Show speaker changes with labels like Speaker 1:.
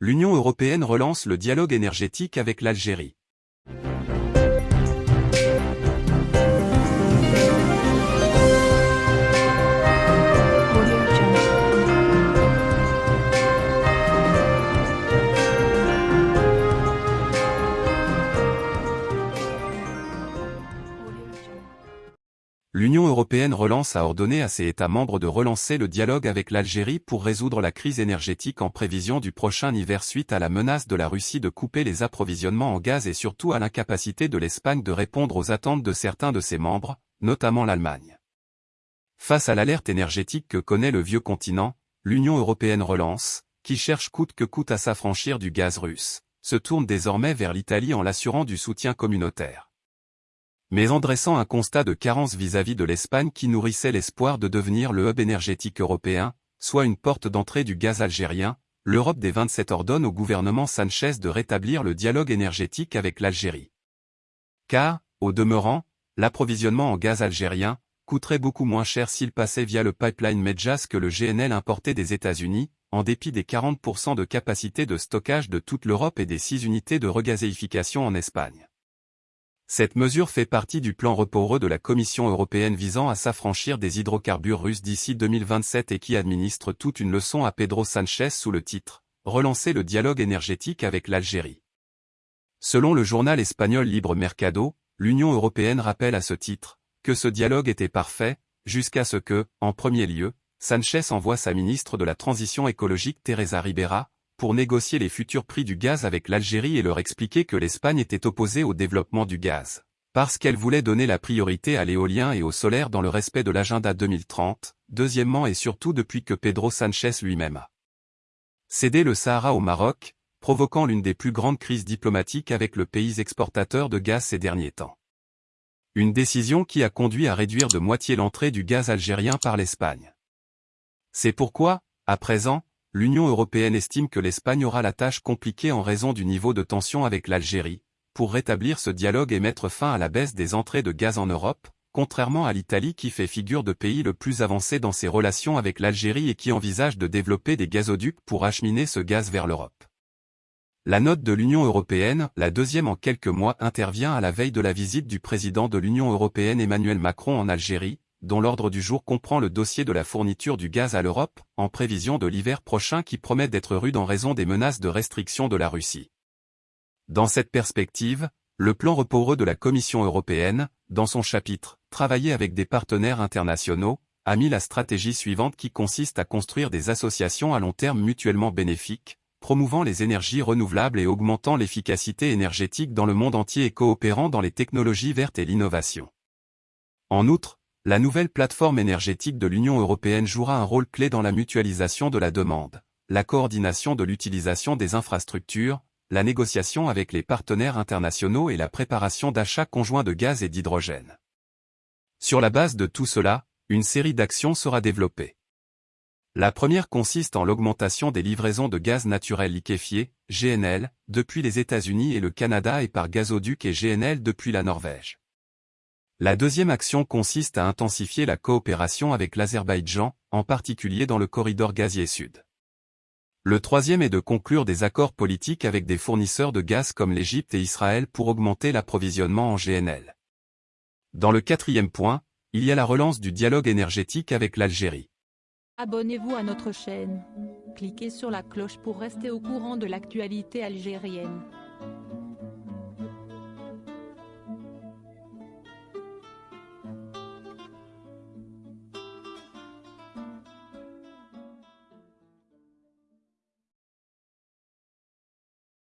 Speaker 1: l'Union européenne relance le dialogue énergétique avec l'Algérie. L'Union européenne relance a ordonné à ses États membres de relancer le dialogue avec l'Algérie pour résoudre la crise énergétique en prévision du prochain hiver suite à la menace de la Russie de couper les approvisionnements en gaz et surtout à l'incapacité de l'Espagne de répondre aux attentes de certains de ses membres, notamment l'Allemagne. Face à l'alerte énergétique que connaît le vieux continent, l'Union européenne relance, qui cherche coûte que coûte à s'affranchir du gaz russe, se tourne désormais vers l'Italie en l'assurant du soutien communautaire mais en dressant un constat de carence vis-à-vis de l'Espagne qui nourrissait l'espoir de devenir le hub énergétique européen, soit une porte d'entrée du gaz algérien, l'Europe des 27 ordonne au gouvernement Sanchez de rétablir le dialogue énergétique avec l'Algérie. Car, au demeurant, l'approvisionnement en gaz algérien coûterait beaucoup moins cher s'il passait via le pipeline Medjas que le GNL importé des États-Unis, en dépit des 40% de capacité de stockage de toute l'Europe et des 6 unités de regazéification en Espagne. Cette mesure fait partie du plan reporeux de la Commission européenne visant à s'affranchir des hydrocarbures russes d'ici 2027 et qui administre toute une leçon à Pedro Sanchez sous le titre « Relancer le dialogue énergétique avec l'Algérie ». Selon le journal espagnol Libre Mercado, l'Union européenne rappelle à ce titre que ce dialogue était parfait, jusqu'à ce que, en premier lieu, Sanchez envoie sa ministre de la Transition écologique Teresa Ribera, pour négocier les futurs prix du gaz avec l'Algérie et leur expliquer que l'Espagne était opposée au développement du gaz, parce qu'elle voulait donner la priorité à l'éolien et au solaire dans le respect de l'agenda 2030, deuxièmement et surtout depuis que Pedro Sanchez lui-même a cédé le Sahara au Maroc, provoquant l'une des plus grandes crises diplomatiques avec le pays exportateur de gaz ces derniers temps. Une décision qui a conduit à réduire de moitié l'entrée du gaz algérien par l'Espagne. C'est pourquoi, à présent, l'Union européenne estime que l'Espagne aura la tâche compliquée en raison du niveau de tension avec l'Algérie, pour rétablir ce dialogue et mettre fin à la baisse des entrées de gaz en Europe, contrairement à l'Italie qui fait figure de pays le plus avancé dans ses relations avec l'Algérie et qui envisage de développer des gazoducs pour acheminer ce gaz vers l'Europe. La note de l'Union européenne, la deuxième en quelques mois, intervient à la veille de la visite du président de l'Union européenne Emmanuel Macron en Algérie, dont l'ordre du jour comprend le dossier de la fourniture du gaz à l'Europe, en prévision de l'hiver prochain qui promet d'être rude en raison des menaces de restriction de la Russie. Dans cette perspective, le plan reporeux de la Commission européenne, dans son chapitre « Travailler avec des partenaires internationaux », a mis la stratégie suivante qui consiste à construire des associations à long terme mutuellement bénéfiques, promouvant les énergies renouvelables et augmentant l'efficacité énergétique dans le monde entier et coopérant dans les technologies vertes et l'innovation. En outre, la nouvelle plateforme énergétique de l'Union européenne jouera un rôle clé dans la mutualisation de la demande, la coordination de l'utilisation des infrastructures, la négociation avec les partenaires internationaux et la préparation d'achats conjoints de gaz et d'hydrogène. Sur la base de tout cela, une série d'actions sera développée. La première consiste en l'augmentation des livraisons de gaz naturel liquéfié, GNL, depuis les États-Unis et le Canada et par gazoduc et GNL depuis la Norvège. La deuxième action consiste à intensifier la coopération avec l'Azerbaïdjan, en particulier dans le corridor gazier sud. Le troisième est de conclure des accords politiques avec des fournisseurs de gaz comme l'Égypte et Israël pour augmenter l'approvisionnement en GNL. Dans le quatrième point, il y a la relance du dialogue énergétique avec l'Algérie.
Speaker 2: Abonnez-vous à notre chaîne. Cliquez sur la cloche pour rester au courant de l'actualité algérienne.